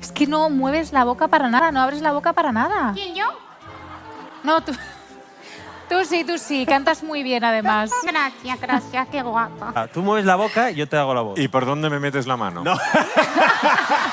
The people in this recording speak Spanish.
Es que no mueves la boca para nada, no abres la boca para nada. ¿Quién, yo? No, tú... Tú sí, tú sí, cantas muy bien además. Qué guapa. Ah, tú mueves la boca, y yo te hago la voz. ¿Y por dónde me metes la mano? No.